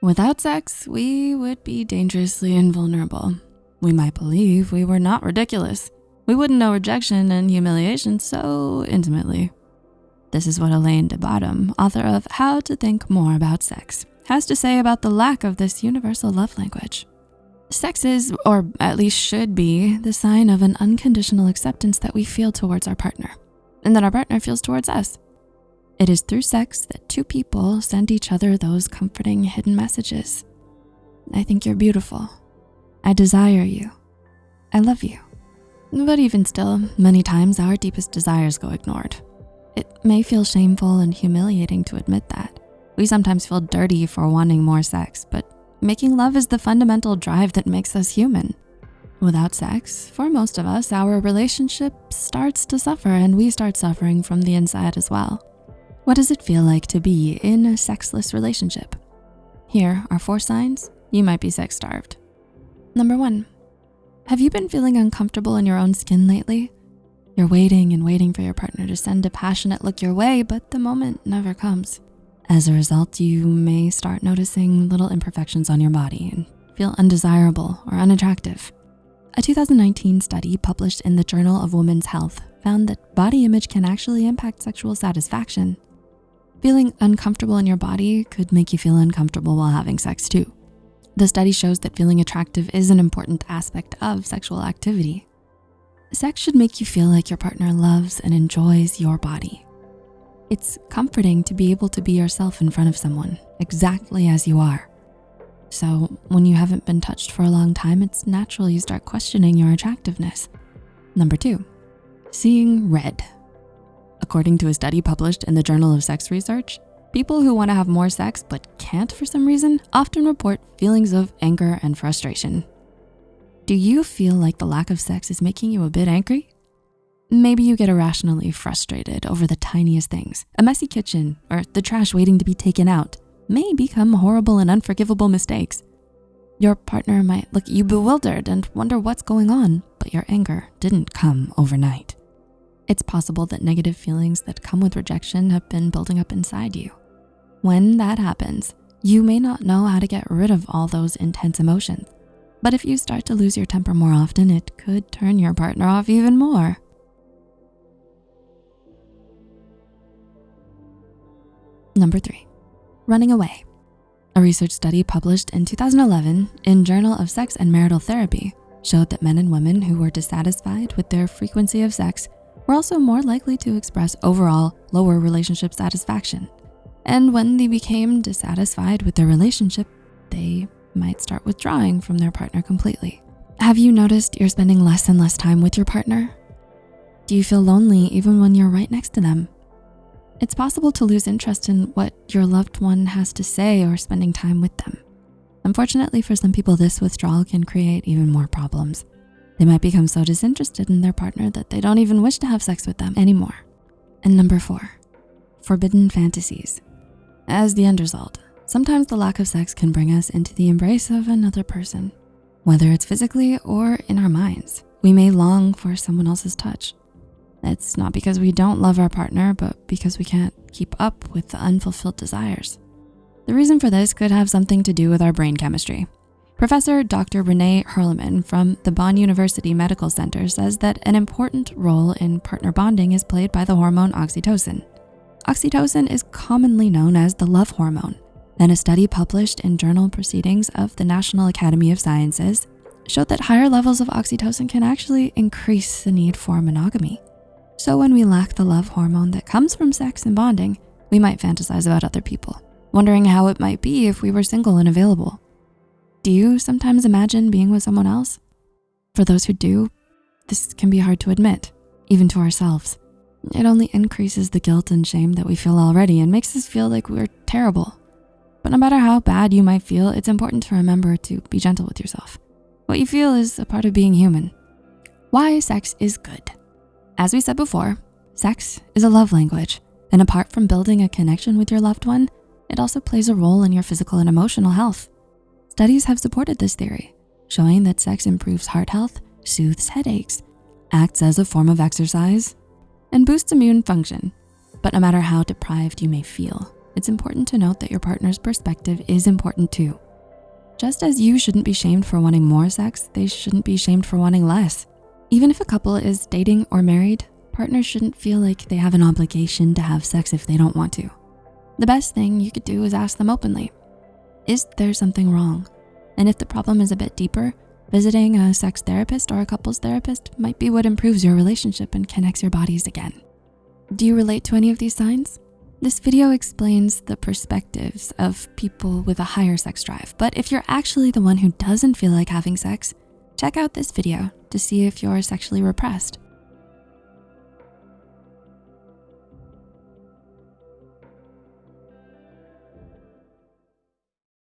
Without sex, we would be dangerously invulnerable. We might believe we were not ridiculous. We wouldn't know rejection and humiliation so intimately. This is what Alain de Botton, author of How to Think More About Sex, has to say about the lack of this universal love language. Sex is, or at least should be, the sign of an unconditional acceptance that we feel towards our partner and that our partner feels towards us. It is through sex that two people send each other those comforting hidden messages. I think you're beautiful. I desire you. I love you. But even still, many times our deepest desires go ignored. It may feel shameful and humiliating to admit that. We sometimes feel dirty for wanting more sex, but making love is the fundamental drive that makes us human. Without sex, for most of us, our relationship starts to suffer and we start suffering from the inside as well. What does it feel like to be in a sexless relationship? Here are four signs you might be sex starved. Number one, have you been feeling uncomfortable in your own skin lately? You're waiting and waiting for your partner to send a passionate look your way, but the moment never comes. As a result, you may start noticing little imperfections on your body and feel undesirable or unattractive. A 2019 study published in the Journal of Women's Health found that body image can actually impact sexual satisfaction. Feeling uncomfortable in your body could make you feel uncomfortable while having sex too. The study shows that feeling attractive is an important aspect of sexual activity. Sex should make you feel like your partner loves and enjoys your body. It's comforting to be able to be yourself in front of someone, exactly as you are. So when you haven't been touched for a long time, it's natural you start questioning your attractiveness. Number two, seeing red. According to a study published in the Journal of Sex Research, people who wanna have more sex but can't for some reason often report feelings of anger and frustration. Do you feel like the lack of sex is making you a bit angry? Maybe you get irrationally frustrated over the tiniest things, a messy kitchen or the trash waiting to be taken out may become horrible and unforgivable mistakes. Your partner might look at you bewildered and wonder what's going on, but your anger didn't come overnight. It's possible that negative feelings that come with rejection have been building up inside you. When that happens, you may not know how to get rid of all those intense emotions. But if you start to lose your temper more often, it could turn your partner off even more. Number three, running away. A research study published in 2011 in Journal of Sex and Marital Therapy showed that men and women who were dissatisfied with their frequency of sex were also more likely to express overall lower relationship satisfaction. And when they became dissatisfied with their relationship, they might start withdrawing from their partner completely. Have you noticed you're spending less and less time with your partner? Do you feel lonely even when you're right next to them? It's possible to lose interest in what your loved one has to say or spending time with them. Unfortunately for some people, this withdrawal can create even more problems. They might become so disinterested in their partner that they don't even wish to have sex with them anymore. And number four, forbidden fantasies. As the end result, sometimes the lack of sex can bring us into the embrace of another person. Whether it's physically or in our minds, we may long for someone else's touch, it's not because we don't love our partner, but because we can't keep up with the unfulfilled desires. The reason for this could have something to do with our brain chemistry. Professor Dr. René Hurlemann from the Bonn University Medical Center says that an important role in partner bonding is played by the hormone oxytocin. Oxytocin is commonly known as the love hormone, and a study published in Journal Proceedings of the National Academy of Sciences showed that higher levels of oxytocin can actually increase the need for monogamy. So when we lack the love hormone that comes from sex and bonding, we might fantasize about other people, wondering how it might be if we were single and available. Do you sometimes imagine being with someone else? For those who do, this can be hard to admit, even to ourselves. It only increases the guilt and shame that we feel already and makes us feel like we're terrible. But no matter how bad you might feel, it's important to remember to be gentle with yourself. What you feel is a part of being human. Why sex is good. As we said before, sex is a love language. And apart from building a connection with your loved one, it also plays a role in your physical and emotional health. Studies have supported this theory, showing that sex improves heart health, soothes headaches, acts as a form of exercise, and boosts immune function. But no matter how deprived you may feel, it's important to note that your partner's perspective is important too. Just as you shouldn't be shamed for wanting more sex, they shouldn't be shamed for wanting less. Even if a couple is dating or married, partners shouldn't feel like they have an obligation to have sex if they don't want to. The best thing you could do is ask them openly, is there something wrong? And if the problem is a bit deeper, visiting a sex therapist or a couples therapist might be what improves your relationship and connects your bodies again. Do you relate to any of these signs? This video explains the perspectives of people with a higher sex drive, but if you're actually the one who doesn't feel like having sex, check out this video to see if you're sexually repressed.